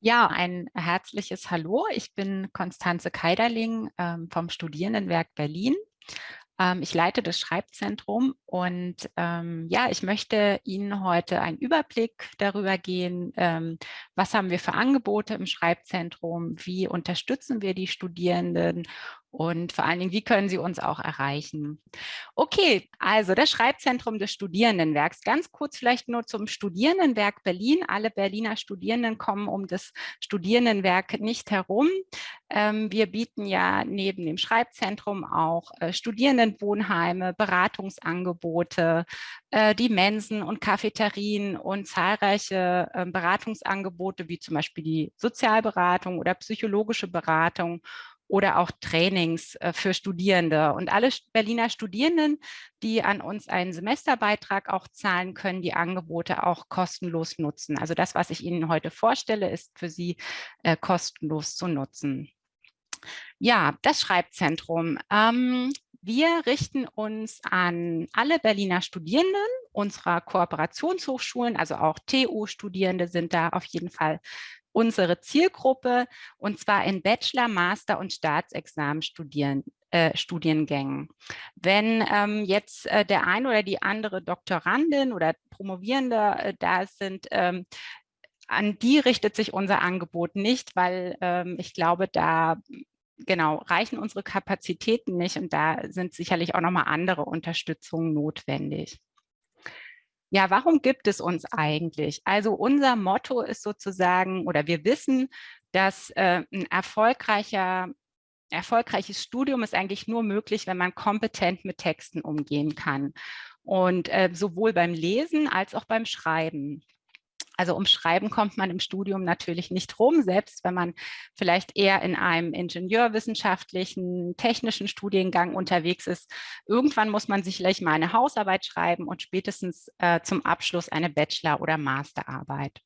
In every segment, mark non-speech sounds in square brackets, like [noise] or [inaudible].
Ja, ein herzliches Hallo. Ich bin Konstanze Keiderling ähm, vom Studierendenwerk Berlin. Ähm, ich leite das Schreibzentrum und ähm, ja, ich möchte Ihnen heute einen Überblick darüber gehen, ähm, was haben wir für Angebote im Schreibzentrum, wie unterstützen wir die Studierenden und vor allen Dingen, wie können Sie uns auch erreichen? Okay, also das Schreibzentrum des Studierendenwerks. Ganz kurz vielleicht nur zum Studierendenwerk Berlin. Alle Berliner Studierenden kommen um das Studierendenwerk nicht herum. Ähm, wir bieten ja neben dem Schreibzentrum auch äh, Studierendenwohnheime, Beratungsangebote, äh, die Mensen und Cafeterien und zahlreiche äh, Beratungsangebote, wie zum Beispiel die Sozialberatung oder psychologische Beratung oder auch Trainings äh, für Studierende. Und alle Berliner Studierenden, die an uns einen Semesterbeitrag auch zahlen, können die Angebote auch kostenlos nutzen. Also das, was ich Ihnen heute vorstelle, ist für Sie äh, kostenlos zu nutzen. Ja, das Schreibzentrum. Ähm, wir richten uns an alle Berliner Studierenden unserer Kooperationshochschulen, also auch TU-Studierende sind da auf jeden Fall unsere Zielgruppe und zwar in Bachelor, Master und Staatsexamen studieren, äh, Studiengängen. Wenn ähm, jetzt äh, der ein oder die andere Doktorandin oder Promovierende äh, da sind, ähm, an die richtet sich unser Angebot nicht, weil ähm, ich glaube, da genau reichen unsere Kapazitäten nicht und da sind sicherlich auch nochmal andere Unterstützungen notwendig. Ja, warum gibt es uns eigentlich? Also unser Motto ist sozusagen, oder wir wissen, dass äh, ein erfolgreicher, erfolgreiches Studium ist eigentlich nur möglich, wenn man kompetent mit Texten umgehen kann. Und äh, sowohl beim Lesen als auch beim Schreiben. Also um Schreiben kommt man im Studium natürlich nicht rum, selbst wenn man vielleicht eher in einem ingenieurwissenschaftlichen, technischen Studiengang unterwegs ist. Irgendwann muss man sicherlich mal eine Hausarbeit schreiben und spätestens äh, zum Abschluss eine Bachelor- oder Masterarbeit.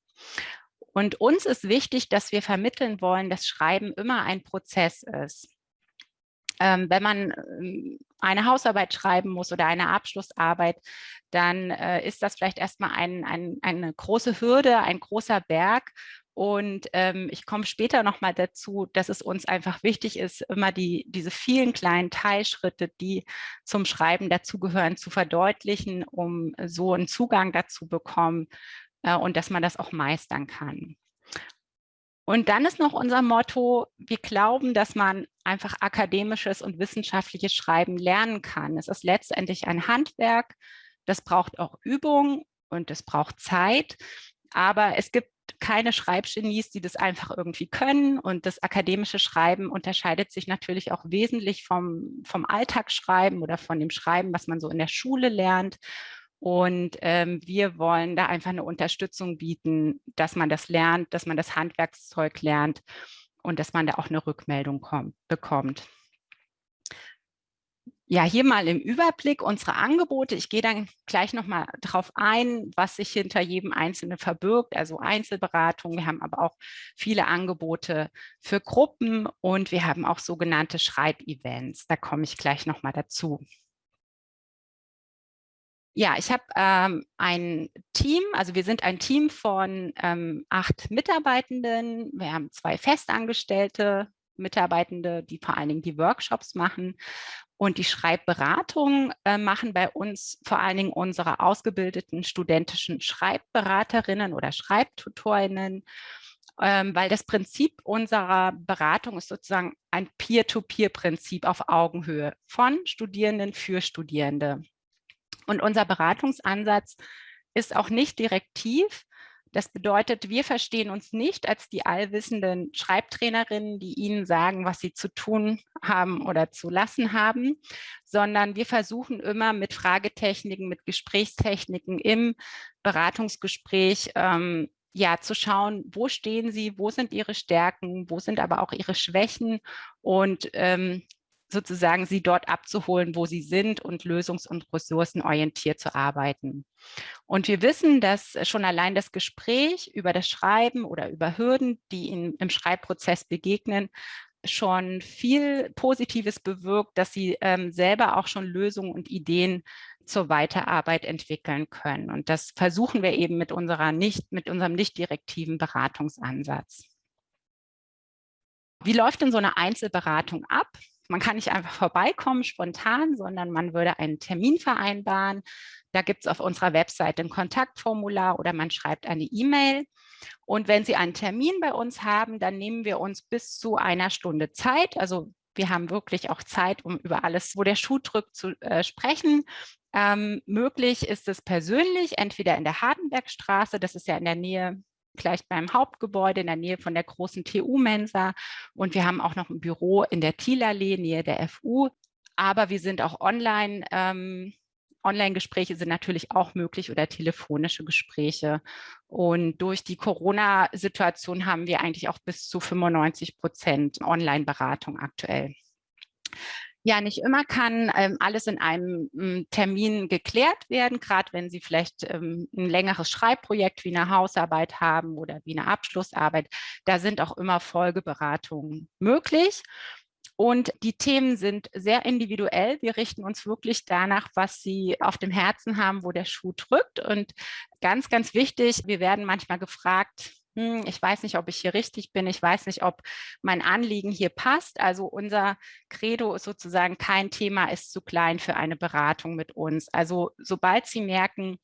Und uns ist wichtig, dass wir vermitteln wollen, dass Schreiben immer ein Prozess ist ähm, wenn man ähm, eine Hausarbeit schreiben muss oder eine Abschlussarbeit, dann äh, ist das vielleicht erstmal ein, ein, eine große Hürde, ein großer Berg. Und ähm, ich komme später nochmal dazu, dass es uns einfach wichtig ist, immer die, diese vielen kleinen Teilschritte, die zum Schreiben dazugehören, zu verdeutlichen, um so einen Zugang dazu bekommen äh, und dass man das auch meistern kann. Und dann ist noch unser Motto, wir glauben, dass man einfach akademisches und wissenschaftliches Schreiben lernen kann. Es ist letztendlich ein Handwerk, das braucht auch Übung und es braucht Zeit, aber es gibt keine Schreibgenies, die das einfach irgendwie können. Und das akademische Schreiben unterscheidet sich natürlich auch wesentlich vom, vom Alltagsschreiben oder von dem Schreiben, was man so in der Schule lernt und ähm, wir wollen da einfach eine Unterstützung bieten, dass man das lernt, dass man das Handwerkszeug lernt und dass man da auch eine Rückmeldung kommt, bekommt. Ja, hier mal im Überblick unsere Angebote. Ich gehe dann gleich nochmal darauf ein, was sich hinter jedem Einzelnen verbirgt, also Einzelberatung. Wir haben aber auch viele Angebote für Gruppen und wir haben auch sogenannte Schreibevents. Da komme ich gleich nochmal dazu. Ja, ich habe ähm, ein Team, also wir sind ein Team von ähm, acht Mitarbeitenden. Wir haben zwei festangestellte Mitarbeitende, die vor allen Dingen die Workshops machen. Und die Schreibberatung äh, machen bei uns vor allen Dingen unsere ausgebildeten studentischen Schreibberaterinnen oder Schreibtutorinnen, ähm, weil das Prinzip unserer Beratung ist sozusagen ein Peer-to-Peer-Prinzip auf Augenhöhe von Studierenden für Studierende. Und unser Beratungsansatz ist auch nicht direktiv. Das bedeutet, wir verstehen uns nicht als die allwissenden Schreibtrainerinnen, die Ihnen sagen, was Sie zu tun haben oder zu lassen haben, sondern wir versuchen immer mit Fragetechniken, mit Gesprächstechniken im Beratungsgespräch ähm, ja, zu schauen, wo stehen Sie, wo sind Ihre Stärken, wo sind aber auch Ihre Schwächen und ähm, sozusagen sie dort abzuholen, wo sie sind und lösungs- und ressourcenorientiert zu arbeiten. Und wir wissen, dass schon allein das Gespräch über das Schreiben oder über Hürden, die ihnen im Schreibprozess begegnen, schon viel Positives bewirkt, dass sie ähm, selber auch schon Lösungen und Ideen zur Weiterarbeit entwickeln können. Und das versuchen wir eben mit, unserer nicht, mit unserem nicht direktiven Beratungsansatz. Wie läuft denn so eine Einzelberatung ab? Man kann nicht einfach vorbeikommen spontan, sondern man würde einen Termin vereinbaren. Da gibt es auf unserer Webseite ein Kontaktformular oder man schreibt eine E-Mail. Und wenn Sie einen Termin bei uns haben, dann nehmen wir uns bis zu einer Stunde Zeit. Also wir haben wirklich auch Zeit, um über alles, wo der Schuh drückt, zu äh, sprechen. Ähm, möglich ist es persönlich, entweder in der Hardenbergstraße, das ist ja in der Nähe gleich beim Hauptgebäude in der Nähe von der großen TU-Mensa. Und wir haben auch noch ein Büro in der Thielallee, Nähe der FU. Aber wir sind auch online. Ähm, Online-Gespräche sind natürlich auch möglich oder telefonische Gespräche. Und durch die Corona-Situation haben wir eigentlich auch bis zu 95 Prozent Online-Beratung aktuell. Ja, nicht immer kann ähm, alles in einem ähm, Termin geklärt werden, gerade wenn Sie vielleicht ähm, ein längeres Schreibprojekt wie eine Hausarbeit haben oder wie eine Abschlussarbeit. Da sind auch immer Folgeberatungen möglich. Und die Themen sind sehr individuell. Wir richten uns wirklich danach, was Sie auf dem Herzen haben, wo der Schuh drückt. Und ganz, ganz wichtig, wir werden manchmal gefragt, hm, ich weiß nicht, ob ich hier richtig bin, ich weiß nicht, ob mein Anliegen hier passt. Also unser Credo ist sozusagen, kein Thema ist zu klein für eine Beratung mit uns. Also sobald Sie merken,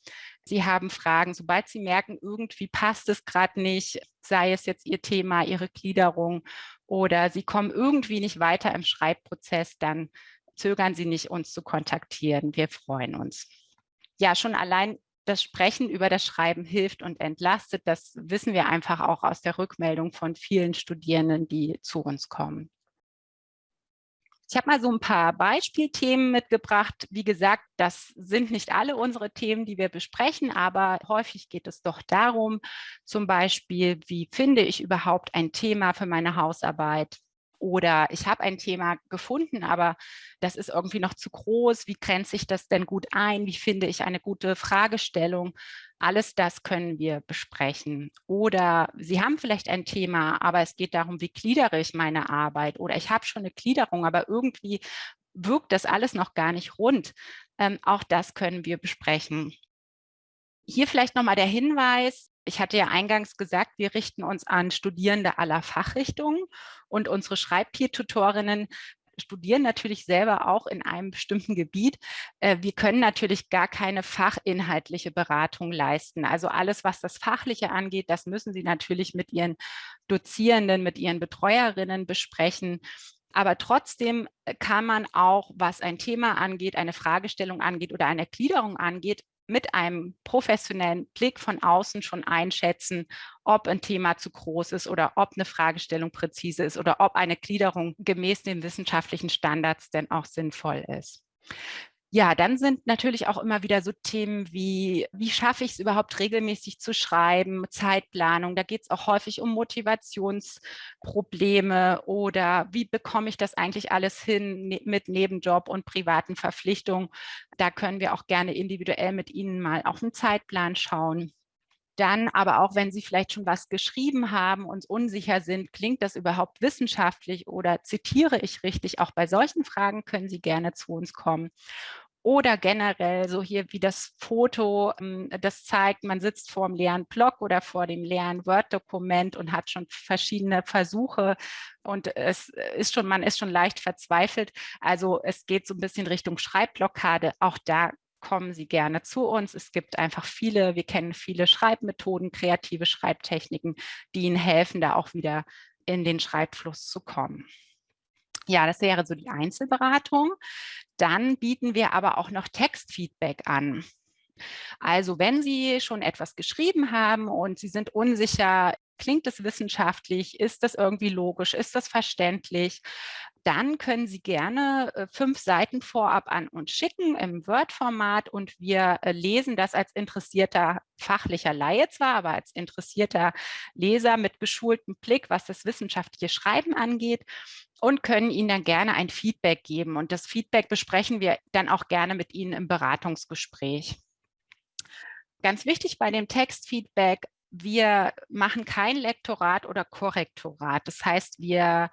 Sie haben Fragen, sobald Sie merken, irgendwie passt es gerade nicht, sei es jetzt Ihr Thema, Ihre Gliederung oder Sie kommen irgendwie nicht weiter im Schreibprozess, dann zögern Sie nicht, uns zu kontaktieren. Wir freuen uns. Ja, schon allein das Sprechen über das Schreiben hilft und entlastet. Das wissen wir einfach auch aus der Rückmeldung von vielen Studierenden, die zu uns kommen. Ich habe mal so ein paar Beispielthemen mitgebracht. Wie gesagt, das sind nicht alle unsere Themen, die wir besprechen, aber häufig geht es doch darum, zum Beispiel, wie finde ich überhaupt ein Thema für meine Hausarbeit? Oder ich habe ein Thema gefunden, aber das ist irgendwie noch zu groß. Wie grenze ich das denn gut ein? Wie finde ich eine gute Fragestellung? Alles das können wir besprechen. Oder Sie haben vielleicht ein Thema, aber es geht darum, wie gliedere ich meine Arbeit? Oder ich habe schon eine Gliederung, aber irgendwie wirkt das alles noch gar nicht rund. Ähm, auch das können wir besprechen. Hier vielleicht nochmal der Hinweis, ich hatte ja eingangs gesagt, wir richten uns an Studierende aller Fachrichtungen und unsere Schreibpeer-Tutorinnen studieren natürlich selber auch in einem bestimmten Gebiet. Äh, wir können natürlich gar keine fachinhaltliche Beratung leisten. Also alles, was das Fachliche angeht, das müssen Sie natürlich mit Ihren Dozierenden, mit Ihren Betreuerinnen besprechen. Aber trotzdem äh, kann man auch, was ein Thema angeht, eine Fragestellung angeht oder eine Gliederung angeht, mit einem professionellen Blick von außen schon einschätzen, ob ein Thema zu groß ist oder ob eine Fragestellung präzise ist oder ob eine Gliederung gemäß den wissenschaftlichen Standards denn auch sinnvoll ist. Ja, dann sind natürlich auch immer wieder so Themen wie, wie schaffe ich es überhaupt regelmäßig zu schreiben, Zeitplanung, da geht es auch häufig um Motivationsprobleme oder wie bekomme ich das eigentlich alles hin ne, mit Nebenjob und privaten Verpflichtungen. Da können wir auch gerne individuell mit Ihnen mal auf den Zeitplan schauen. Dann aber auch, wenn Sie vielleicht schon was geschrieben haben und unsicher sind, klingt das überhaupt wissenschaftlich oder zitiere ich richtig? Auch bei solchen Fragen können Sie gerne zu uns kommen. Oder generell so hier wie das Foto, ähm, das zeigt, man sitzt vor dem leeren Blog oder vor dem leeren Word-Dokument und hat schon verschiedene Versuche und es ist schon, man ist schon leicht verzweifelt. Also es geht so ein bisschen Richtung Schreibblockade. Auch da kommen Sie gerne zu uns. Es gibt einfach viele, wir kennen viele Schreibmethoden, kreative Schreibtechniken, die Ihnen helfen, da auch wieder in den Schreibfluss zu kommen. Ja, das wäre so die Einzelberatung. Dann bieten wir aber auch noch Textfeedback an. Also wenn Sie schon etwas geschrieben haben und Sie sind unsicher, klingt es wissenschaftlich, ist das irgendwie logisch, ist das verständlich, dann können Sie gerne äh, fünf Seiten vorab an uns schicken im Word-Format und wir äh, lesen das als interessierter fachlicher Laie zwar, aber als interessierter Leser mit geschultem Blick, was das wissenschaftliche Schreiben angeht und können Ihnen dann gerne ein Feedback geben. Und das Feedback besprechen wir dann auch gerne mit Ihnen im Beratungsgespräch. Ganz wichtig bei dem Textfeedback, wir machen kein Lektorat oder Korrektorat. Das heißt, wir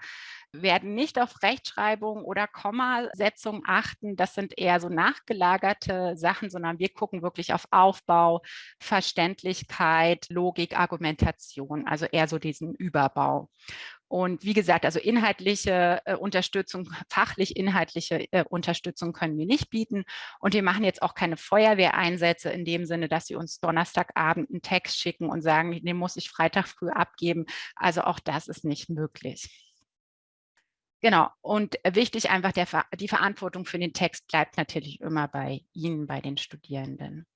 werden nicht auf Rechtschreibung oder Kommasetzung achten. Das sind eher so nachgelagerte Sachen, sondern wir gucken wirklich auf Aufbau, Verständlichkeit, Logik, Argumentation, also eher so diesen Überbau. Und wie gesagt, also inhaltliche äh, Unterstützung, fachlich inhaltliche äh, Unterstützung können wir nicht bieten. Und wir machen jetzt auch keine Feuerwehreinsätze in dem Sinne, dass sie uns Donnerstagabend einen Text schicken und sagen, den muss ich Freitag früh abgeben. Also auch das ist nicht möglich. Genau, und wichtig einfach, der, die Verantwortung für den Text bleibt natürlich immer bei Ihnen, bei den Studierenden.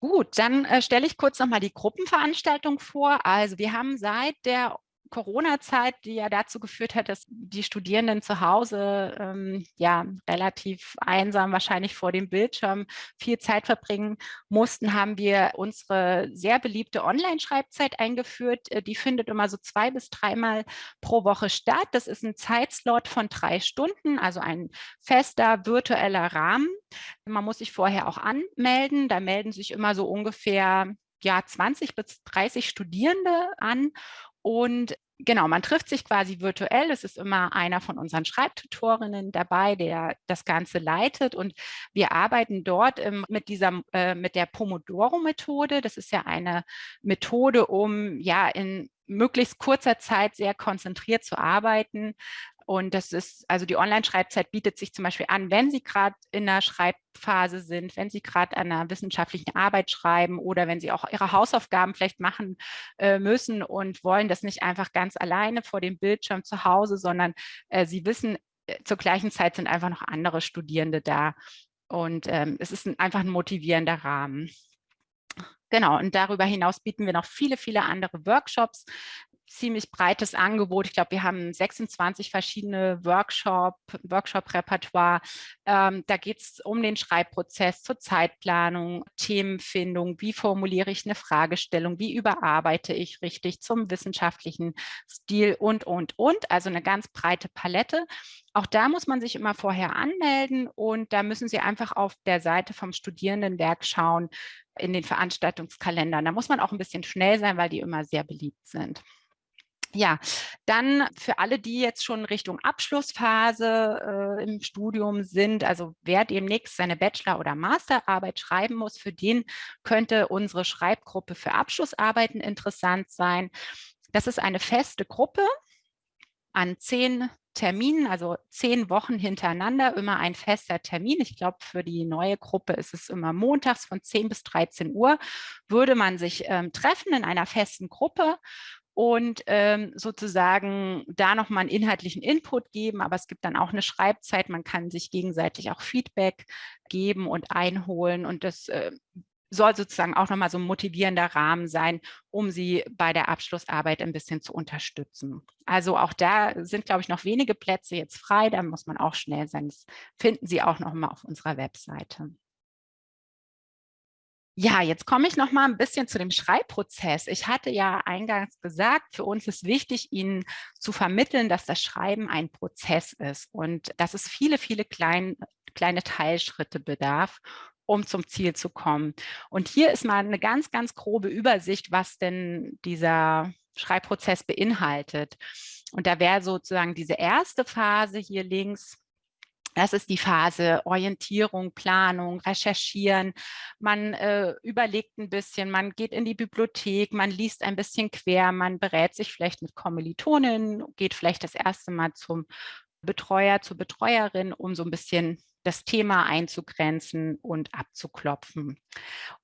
Gut, dann äh, stelle ich kurz nochmal die Gruppenveranstaltung vor. Also wir haben seit der Corona-Zeit, die ja dazu geführt hat, dass die Studierenden zu Hause ähm, ja relativ einsam wahrscheinlich vor dem Bildschirm viel Zeit verbringen mussten, haben wir unsere sehr beliebte Online-Schreibzeit eingeführt. Äh, die findet immer so zwei bis dreimal pro Woche statt. Das ist ein Zeitslot von drei Stunden, also ein fester virtueller Rahmen. Man muss sich vorher auch anmelden. Da melden sich immer so ungefähr ja, 20 bis 30 Studierende an und genau, man trifft sich quasi virtuell. Es ist immer einer von unseren Schreibtutorinnen dabei, der das Ganze leitet. Und wir arbeiten dort mit, dieser, äh, mit der Pomodoro-Methode. Das ist ja eine Methode, um ja in möglichst kurzer Zeit sehr konzentriert zu arbeiten. Und das ist, also die Online-Schreibzeit bietet sich zum Beispiel an, wenn Sie gerade in der Schreibphase sind, wenn Sie gerade an einer wissenschaftlichen Arbeit schreiben oder wenn Sie auch Ihre Hausaufgaben vielleicht machen äh, müssen und wollen das nicht einfach ganz alleine vor dem Bildschirm zu Hause, sondern äh, Sie wissen, äh, zur gleichen Zeit sind einfach noch andere Studierende da. Und ähm, es ist ein, einfach ein motivierender Rahmen. Genau, und darüber hinaus bieten wir noch viele, viele andere Workshops ziemlich breites Angebot. Ich glaube, wir haben 26 verschiedene Workshop, Workshop-Repertoire. Ähm, da geht es um den Schreibprozess, zur Zeitplanung, Themenfindung, wie formuliere ich eine Fragestellung, wie überarbeite ich richtig zum wissenschaftlichen Stil und, und, und. Also eine ganz breite Palette. Auch da muss man sich immer vorher anmelden und da müssen Sie einfach auf der Seite vom Studierendenwerk schauen, in den Veranstaltungskalendern. Da muss man auch ein bisschen schnell sein, weil die immer sehr beliebt sind. Ja, dann für alle, die jetzt schon Richtung Abschlussphase äh, im Studium sind, also wer demnächst seine Bachelor- oder Masterarbeit schreiben muss, für den könnte unsere Schreibgruppe für Abschlussarbeiten interessant sein. Das ist eine feste Gruppe an zehn Terminen, also zehn Wochen hintereinander, immer ein fester Termin. Ich glaube, für die neue Gruppe ist es immer montags von 10 bis 13 Uhr, würde man sich ähm, treffen in einer festen Gruppe und ähm, sozusagen da nochmal einen inhaltlichen Input geben, aber es gibt dann auch eine Schreibzeit, man kann sich gegenseitig auch Feedback geben und einholen und das äh, soll sozusagen auch nochmal so ein motivierender Rahmen sein, um sie bei der Abschlussarbeit ein bisschen zu unterstützen. Also auch da sind, glaube ich, noch wenige Plätze jetzt frei, da muss man auch schnell sein. Das finden Sie auch nochmal auf unserer Webseite. Ja, jetzt komme ich noch mal ein bisschen zu dem Schreibprozess. Ich hatte ja eingangs gesagt, für uns ist wichtig, Ihnen zu vermitteln, dass das Schreiben ein Prozess ist und dass es viele, viele klein, kleine Teilschritte bedarf, um zum Ziel zu kommen. Und hier ist mal eine ganz, ganz grobe Übersicht, was denn dieser Schreibprozess beinhaltet. Und da wäre sozusagen diese erste Phase hier links, das ist die Phase Orientierung, Planung, Recherchieren. Man äh, überlegt ein bisschen, man geht in die Bibliothek, man liest ein bisschen quer, man berät sich vielleicht mit Kommilitonen, geht vielleicht das erste Mal zum Betreuer, zur Betreuerin, um so ein bisschen das Thema einzugrenzen und abzuklopfen.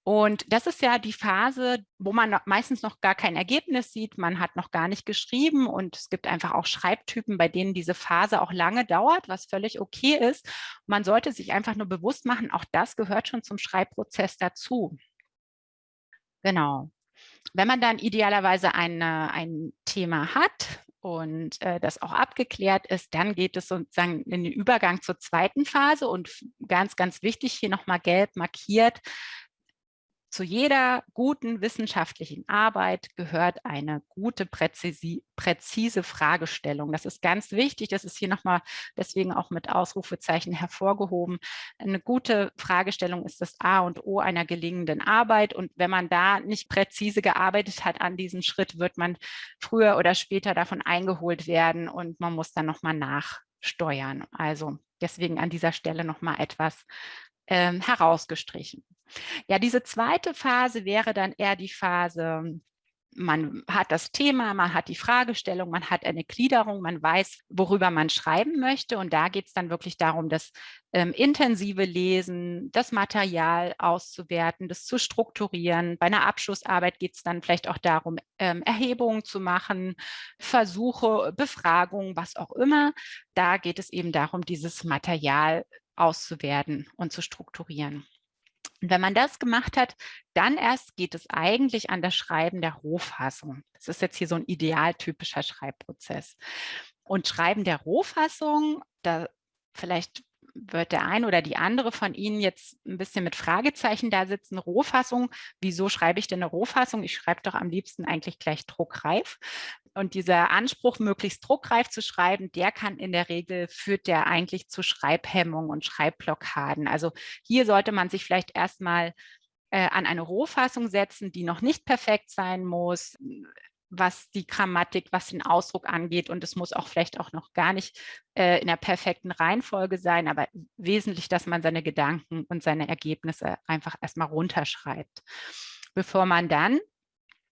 Und das ist ja die Phase, wo man meistens noch gar kein Ergebnis sieht, man hat noch gar nicht geschrieben und es gibt einfach auch Schreibtypen, bei denen diese Phase auch lange dauert, was völlig okay ist. Man sollte sich einfach nur bewusst machen, auch das gehört schon zum Schreibprozess dazu. Genau. Wenn man dann idealerweise eine, ein Thema hat, und äh, das auch abgeklärt ist, dann geht es sozusagen in den Übergang zur zweiten Phase und ganz, ganz wichtig, hier nochmal gelb markiert, zu jeder guten wissenschaftlichen Arbeit gehört eine gute, präzisi präzise Fragestellung. Das ist ganz wichtig. Das ist hier nochmal deswegen auch mit Ausrufezeichen hervorgehoben. Eine gute Fragestellung ist das A und O einer gelingenden Arbeit. Und wenn man da nicht präzise gearbeitet hat an diesem Schritt, wird man früher oder später davon eingeholt werden und man muss dann nochmal nachsteuern. Also deswegen an dieser Stelle nochmal etwas ähm, herausgestrichen. Ja, diese zweite Phase wäre dann eher die Phase, man hat das Thema, man hat die Fragestellung, man hat eine Gliederung, man weiß, worüber man schreiben möchte. Und da geht es dann wirklich darum, das ähm, intensive Lesen, das Material auszuwerten, das zu strukturieren. Bei einer Abschlussarbeit geht es dann vielleicht auch darum, ähm, Erhebungen zu machen, Versuche, Befragungen, was auch immer. Da geht es eben darum, dieses Material auszuwerten und zu strukturieren. Und wenn man das gemacht hat, dann erst geht es eigentlich an das Schreiben der Rohfassung. Das ist jetzt hier so ein idealtypischer Schreibprozess. Und Schreiben der Rohfassung, da vielleicht wird der ein oder die andere von Ihnen jetzt ein bisschen mit Fragezeichen da sitzen. Rohfassung, wieso schreibe ich denn eine Rohfassung? Ich schreibe doch am liebsten eigentlich gleich druckreif. Und dieser Anspruch, möglichst druckreif zu schreiben, der kann in der Regel, führt der eigentlich zu Schreibhemmung und Schreibblockaden. Also hier sollte man sich vielleicht erstmal äh, an eine Rohfassung setzen, die noch nicht perfekt sein muss, was die Grammatik, was den Ausdruck angeht. Und es muss auch vielleicht auch noch gar nicht äh, in der perfekten Reihenfolge sein, aber wesentlich, dass man seine Gedanken und seine Ergebnisse einfach erstmal runterschreibt, bevor man dann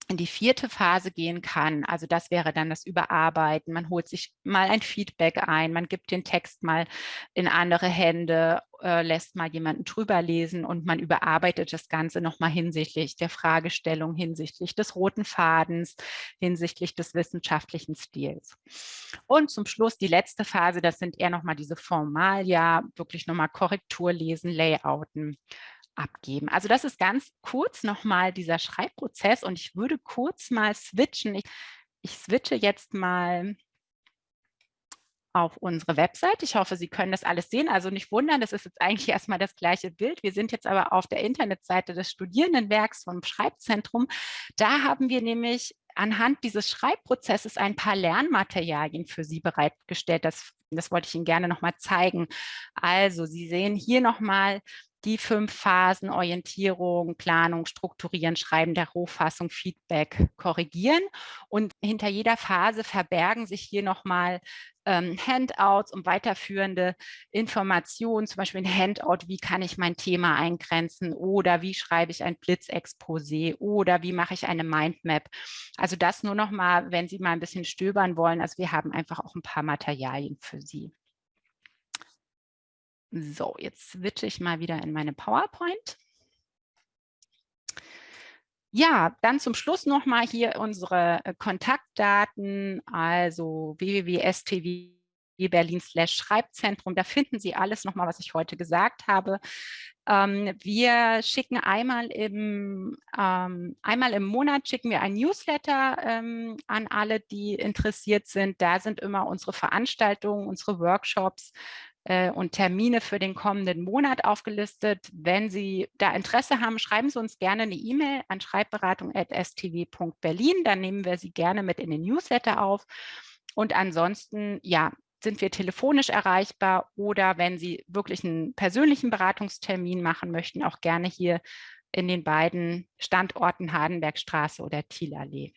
in die vierte Phase gehen kann. Also das wäre dann das Überarbeiten. Man holt sich mal ein Feedback ein, man gibt den Text mal in andere Hände, äh, lässt mal jemanden drüber lesen und man überarbeitet das Ganze nochmal hinsichtlich der Fragestellung, hinsichtlich des roten Fadens, hinsichtlich des wissenschaftlichen Stils. Und zum Schluss die letzte Phase, das sind eher nochmal diese Formalia, wirklich nochmal Korrektur lesen, Layouten abgeben. Also das ist ganz kurz nochmal dieser Schreibprozess und ich würde kurz mal switchen. Ich, ich switche jetzt mal auf unsere Website. Ich hoffe, Sie können das alles sehen. Also nicht wundern, das ist jetzt eigentlich [laughs] erstmal das gleiche Bild. Wir sind jetzt aber auf der Internetseite des Studierendenwerks vom Schreibzentrum. Da haben wir nämlich anhand dieses Schreibprozesses ein paar Lernmaterialien für Sie bereitgestellt. Das, das wollte ich Ihnen gerne nochmal zeigen. Also Sie sehen hier nochmal die fünf Phasen Orientierung, Planung, Strukturieren, Schreiben der Rohfassung, Feedback, Korrigieren. Und hinter jeder Phase verbergen sich hier nochmal ähm, Handouts und weiterführende Informationen, zum Beispiel ein Handout, wie kann ich mein Thema eingrenzen oder wie schreibe ich ein Blitzexposé oder wie mache ich eine Mindmap. Also das nur nochmal, wenn Sie mal ein bisschen stöbern wollen. Also wir haben einfach auch ein paar Materialien für Sie. So, jetzt switche ich mal wieder in meine PowerPoint. Ja, dann zum Schluss nochmal hier unsere äh, Kontaktdaten, also www.stw Berlin Schreibzentrum. Da finden Sie alles nochmal, was ich heute gesagt habe. Ähm, wir schicken einmal im, ähm, einmal im Monat schicken wir ein Newsletter ähm, an alle, die interessiert sind. Da sind immer unsere Veranstaltungen, unsere Workshops und Termine für den kommenden Monat aufgelistet. Wenn Sie da Interesse haben, schreiben Sie uns gerne eine E-Mail an schreibberatung.stw.berlin. Dann nehmen wir Sie gerne mit in den Newsletter auf. Und ansonsten, ja, sind wir telefonisch erreichbar oder wenn Sie wirklich einen persönlichen Beratungstermin machen möchten, auch gerne hier in den beiden Standorten Hardenbergstraße oder Thielallee.